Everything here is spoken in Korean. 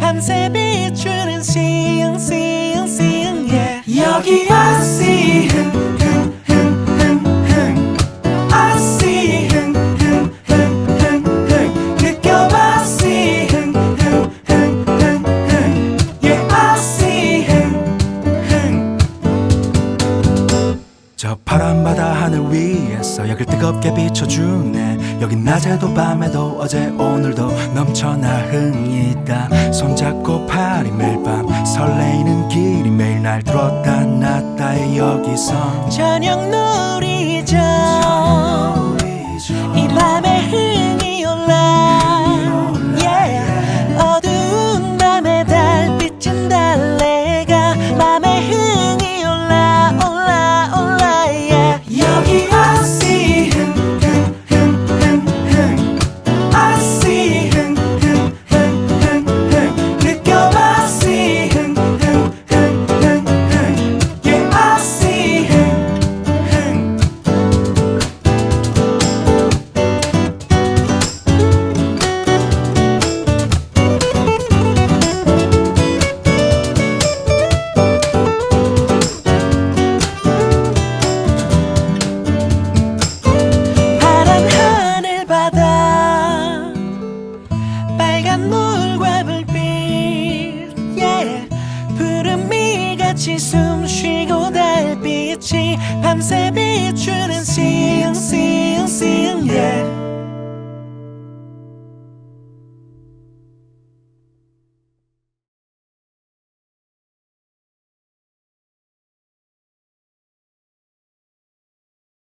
밤새 비추는 시흥 시흥 시흥 yeah. 여기 I see 흥흥흥흥흥. I see 흥흥흥흥흥. 느껴봐 see 흥흥흥흥흥. yeah I see 흥흥. 저 파란 바다 하늘 위에서 여길 뜨겁게 비춰주네 여긴 낮에도 밤에도 어제 오늘도 넘쳐나 흥이 있다. 손잡고 파리 매일 밤 설레이는 길이 매일 날 들었다 놨다의 여기서 저녁 놀이죠 이 같이 숨 쉬고 달빛이 밤새 비추는 시